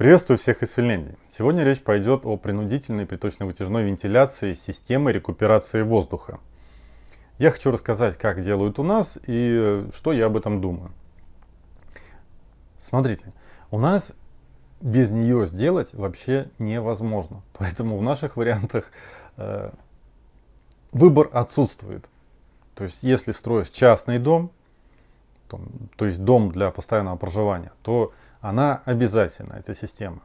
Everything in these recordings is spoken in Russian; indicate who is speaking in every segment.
Speaker 1: Приветствую всех из Финляндии. Сегодня речь пойдет о принудительной приточно-вытяжной вентиляции системы рекуперации воздуха. Я хочу рассказать, как делают у нас и что я об этом думаю. Смотрите, у нас без нее сделать вообще невозможно. Поэтому в наших вариантах э, выбор отсутствует. То есть, если строишь частный дом, то, то есть дом для постоянного проживания, то она обязательна, эта система.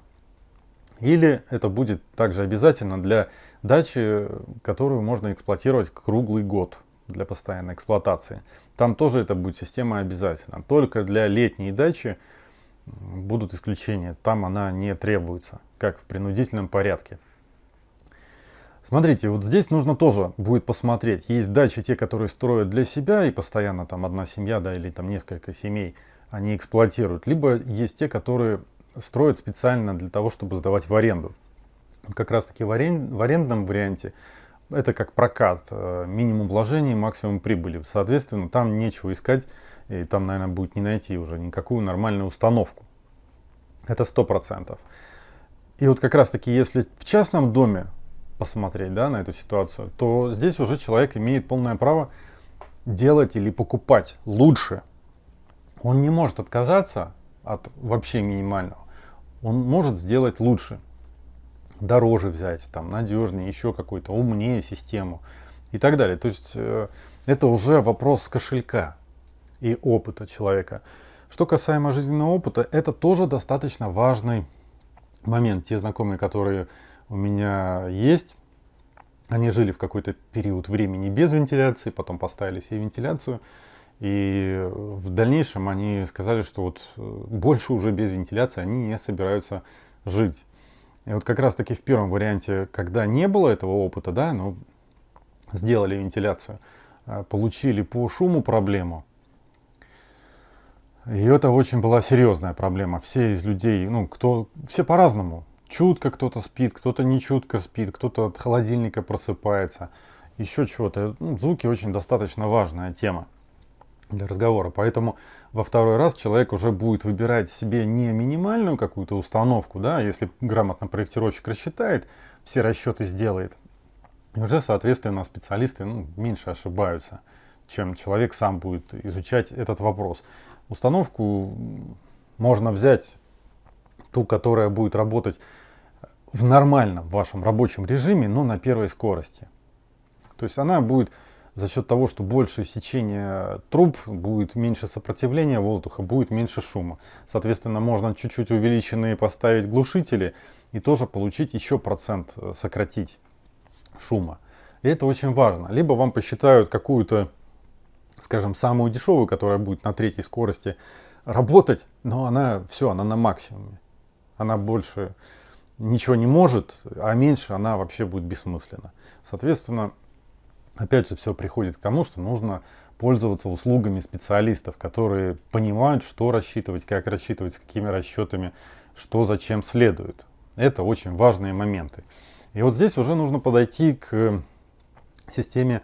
Speaker 1: Или это будет также обязательно для дачи, которую можно эксплуатировать круглый год для постоянной эксплуатации. Там тоже это будет система обязательно. Только для летней дачи будут исключения. Там она не требуется, как в принудительном порядке. Смотрите, вот здесь нужно тоже будет посмотреть. Есть дачи, те, которые строят для себя, и постоянно там одна семья, да, или там несколько семей они эксплуатируют. Либо есть те, которые строят специально для того, чтобы сдавать в аренду. Как раз таки в, арен... в арендном варианте это как прокат, э, минимум вложений, максимум прибыли. Соответственно, там нечего искать, и там, наверное, будет не найти уже никакую нормальную установку. Это сто процентов. И вот как раз таки, если в частном доме посмотреть да, на эту ситуацию, то здесь уже человек имеет полное право делать или покупать лучше. Он не может отказаться от вообще минимального. Он может сделать лучше дороже взять, там, надежнее, еще какой-то, умнее систему и так далее. То есть э, это уже вопрос кошелька и опыта человека. Что касаемо жизненного опыта, это тоже достаточно важный момент. Те знакомые, которые у меня есть, они жили в какой-то период времени без вентиляции, потом поставили себе вентиляцию. И в дальнейшем они сказали, что вот э, больше уже без вентиляции они не собираются жить. И вот как раз таки в первом варианте, когда не было этого опыта, да, ну, сделали вентиляцию, э, получили по шуму проблему. И это очень была серьезная проблема. Все из людей, ну, кто, все по-разному. Чутко кто-то спит, кто-то не чутко спит, кто-то от холодильника просыпается, еще чего-то. Ну, звуки очень достаточно важная тема для разговора. Поэтому во второй раз человек уже будет выбирать себе не минимальную какую-то установку, да, если грамотно проектировщик рассчитает, все расчеты сделает, и уже, соответственно, специалисты ну, меньше ошибаются, чем человек сам будет изучать этот вопрос. Установку можно взять ту, которая будет работать в нормальном вашем рабочем режиме, но на первой скорости. То есть она будет за счет того, что больше сечения труб, будет меньше сопротивления воздуха, будет меньше шума. Соответственно, можно чуть-чуть увеличенные поставить глушители и тоже получить еще процент, э, сократить шума. И это очень важно. Либо вам посчитают какую-то, скажем, самую дешевую, которая будет на третьей скорости работать, но она все, она на максимуме. Она больше ничего не может, а меньше она вообще будет бессмысленна. Соответственно, опять же, все приходит к тому, что нужно пользоваться услугами специалистов, которые понимают, что рассчитывать, как рассчитывать, с какими расчетами, что зачем следует. Это очень важные моменты. И вот здесь уже нужно подойти к системе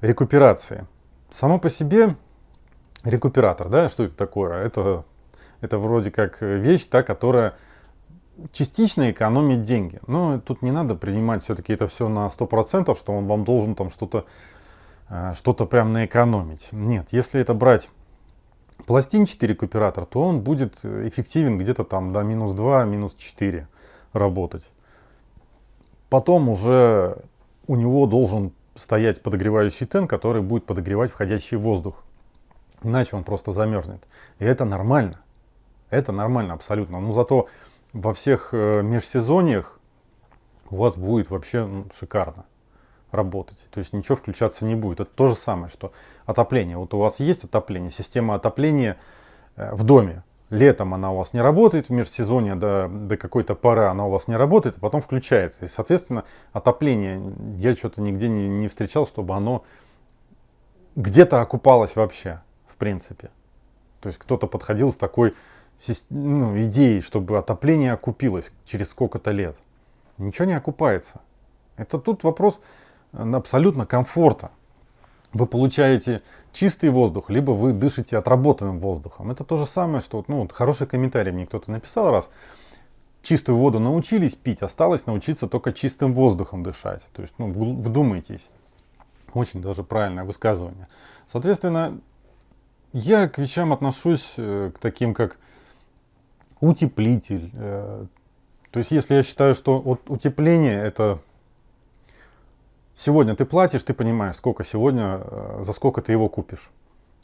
Speaker 1: рекуперации. Само по себе рекуператор, да, что это такое? Это, это вроде как вещь, та, которая частично экономить деньги. Но тут не надо принимать все-таки это все на 100%, что он вам должен там что-то э, что-то прям наэкономить. Нет, если это брать пластинчатый рекуператор, то он будет эффективен где-то там до минус 2, минус 4 работать. Потом уже у него должен стоять подогревающий тен, который будет подогревать входящий воздух. Иначе он просто замерзнет. И это нормально. Это нормально абсолютно. Но зато во всех э, межсезоньях у вас будет вообще шикарно работать. То есть ничего включаться не будет. Это то же самое, что отопление. Вот у вас есть отопление, система отопления э, в доме. Летом она у вас не работает, в межсезонье до, до какой-то поры она у вас не работает, а потом включается. И, соответственно, отопление, я что-то нигде не, не встречал, чтобы оно где-то окупалось вообще, в принципе. То есть кто-то подходил с такой ну, идеей, чтобы отопление окупилось через сколько-то лет. Ничего не окупается. Это тут вопрос э, абсолютно комфорта. Вы получаете чистый воздух, либо вы дышите отработанным воздухом. Это то же самое, что ну, вот хороший комментарий мне кто-то написал раз. чистую воду научились пить, осталось научиться только чистым воздухом дышать. То есть, ну, вдумайтесь. Очень даже правильное высказывание. Соответственно, я к вещам отношусь э, к таким, как утеплитель. Э, то есть, если я считаю, что вот утепление это сегодня ты платишь, ты понимаешь, сколько сегодня, э, за сколько ты его купишь,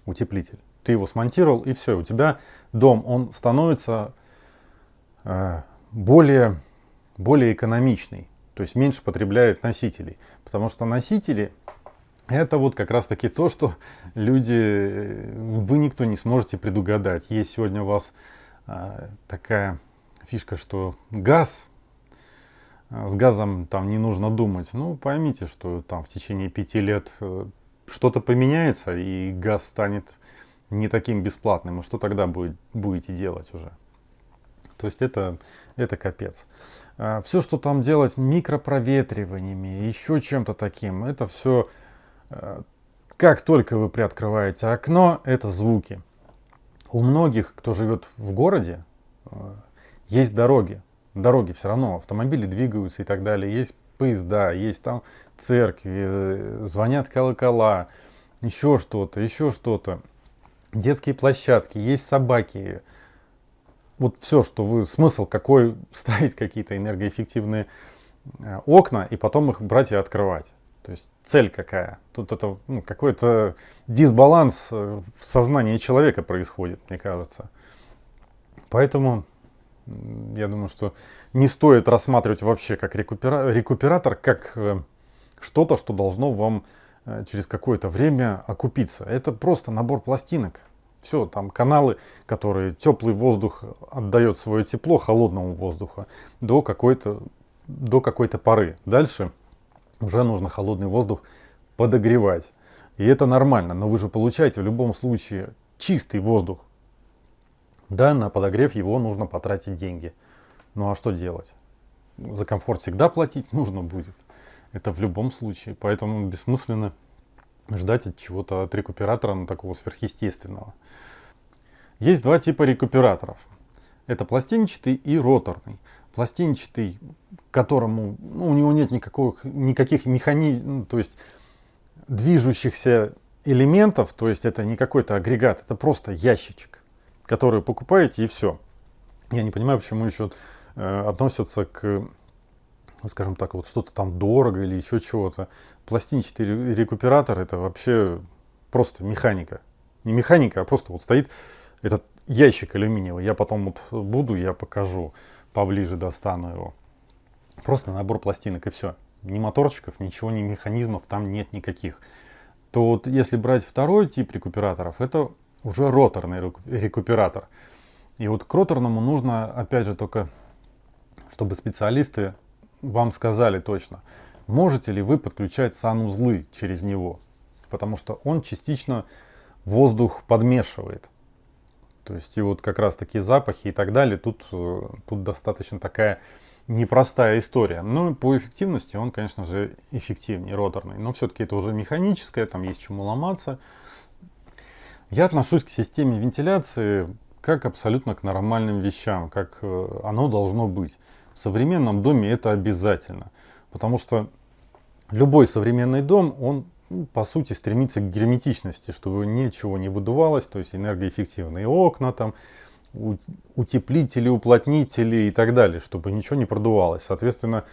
Speaker 1: утеплитель. Ты его смонтировал и все, у тебя дом, он становится более, более экономичный, то есть меньше потребляет носителей. Потому что носители это вот как раз таки то, что люди, вы никто не сможете предугадать. Есть сегодня у вас такая фишка, что газ, а, с газом там не нужно думать. Ну, поймите, что там в течение пяти лет э, что-то поменяется, и газ станет не таким бесплатным. И что тогда будет, будете делать уже? То есть это, это капец. А, все, что там делать микропроветриваниями, еще чем-то таким, это все как только вы приоткрываете окно, это звуки. У многих, кто живет в городе, э, есть дороги. Дороги все равно, автомобили двигаются и так далее. Есть поезда, есть там церкви, э, звонят колокола, еще что-то, еще что-то. Детские площадки, есть собаки. Вот все, что вы... Смысл какой ставить какие-то энергоэффективные окна и потом их брать и открывать. То есть цель какая? Тут это ну, какой-то дисбаланс э, в сознании человека происходит, мне кажется. Поэтому я думаю, что не стоит рассматривать вообще как рекупера рекуператор, как э, что-то, что должно вам э, через какое-то время окупиться. Это просто набор пластинок. Все, там каналы, которые теплый воздух отдает свое тепло холодному воздуху до какой-то до какой-то поры. Дальше уже нужно холодный воздух подогревать. И это нормально, но вы же получаете в любом случае чистый воздух. Да, на подогрев его нужно потратить деньги. Ну а что делать? За комфорт всегда платить нужно будет. Это в любом случае. Поэтому бессмысленно ждать от чего-то от рекуператора, ну, такого сверхъестественного. Есть два типа рекуператоров. Это пластинчатый и роторный пластинчатый, которому ну, у него нет никаких, никаких механизмов, ну, то есть движущихся элементов, то есть это не какой-то агрегат, это просто ящичек, который покупаете и все. Я не понимаю, почему еще э, относятся к, скажем так, вот что-то там дорого или еще чего-то. Пластинчатый рекуператор это вообще просто механика. Не механика, а просто вот стоит этот ящик алюминиевый. Я потом вот буду, я покажу поближе достану его. Просто набор пластинок и все. Ни моторчиков, ничего, ни механизмов там нет никаких. То вот если брать второй тип рекуператоров, это уже роторный рекуператор. И вот к роторному нужно, опять же, только, чтобы специалисты вам сказали точно, можете ли вы подключать санузлы через него. Потому что он частично воздух подмешивает. То есть и вот как раз такие запахи и так далее, тут, э, тут достаточно такая непростая история. Но по эффективности он, конечно же, эффективнее роторный. Но все-таки это уже механическое, там есть чему ломаться. Я отношусь к системе вентиляции как абсолютно к нормальным вещам, как э, оно должно быть. В современном доме это обязательно. Потому что любой современный дом, он ну, по сути, стремится к герметичности, чтобы ничего не выдувалось, то есть энергоэффективные окна, там, утеплители, уплотнители и так далее, чтобы ничего не продувалось. Соответственно,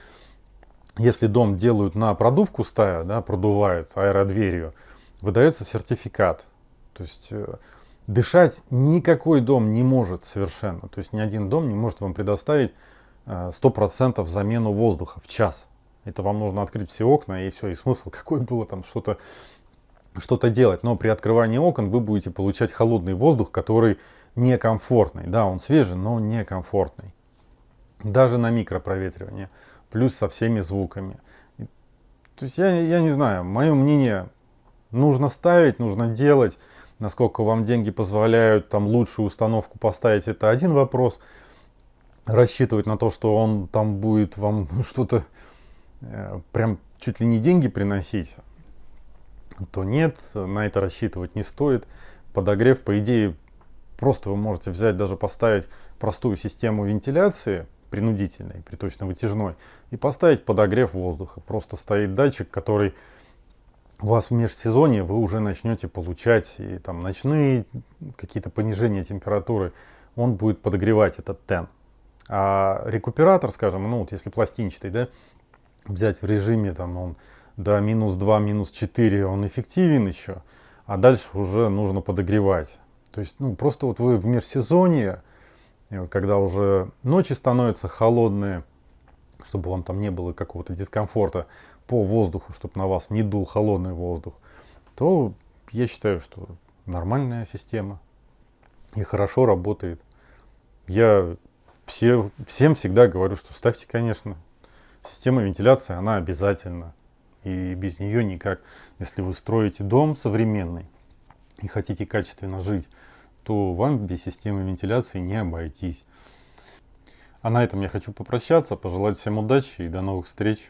Speaker 1: если дом делают на продувку стая, да, продувают аэродверью, выдается сертификат. То есть э, дышать никакой дом не может совершенно. То есть ни один дом не может вам предоставить 100% э, замену воздуха в час. Это вам нужно открыть все окна и все, и смысл какой было там что-то что-то делать. Но при открывании окон вы будете получать холодный воздух, который некомфортный. Да, он свежий, но некомфортный. Даже на микропроветривание. Плюс со всеми звуками. То есть я, я не знаю, мое мнение, нужно ставить, нужно делать. Насколько вам деньги позволяют там лучшую установку поставить, это один вопрос. Рассчитывать на то, что он там будет вам что-то прям чуть ли не деньги приносить, то нет, на это рассчитывать не стоит. Подогрев, по идее, просто вы можете взять, даже поставить простую систему вентиляции, принудительной, приточно-вытяжной, и поставить подогрев воздуха. Просто стоит датчик, который у вас в межсезонье вы уже начнете получать и там ночные какие-то понижения температуры, он будет подогревать этот тен. А рекуператор, скажем, ну вот если пластинчатый, да, взять в режиме там он до минус 2, минус 4, он эффективен еще, а дальше уже нужно подогревать. То есть, ну, просто вот вы в межсезонье, когда уже ночи становятся холодные, чтобы вам там не было какого-то дискомфорта по воздуху, чтобы на вас не дул холодный воздух, то я считаю, что нормальная система и хорошо работает. Я все, всем всегда говорю, что ставьте, конечно, система вентиляции, она обязательна. И без нее никак. Если вы строите дом современный и хотите качественно жить, то вам без системы вентиляции не обойтись. А на этом я хочу попрощаться, пожелать всем удачи и до новых встреч.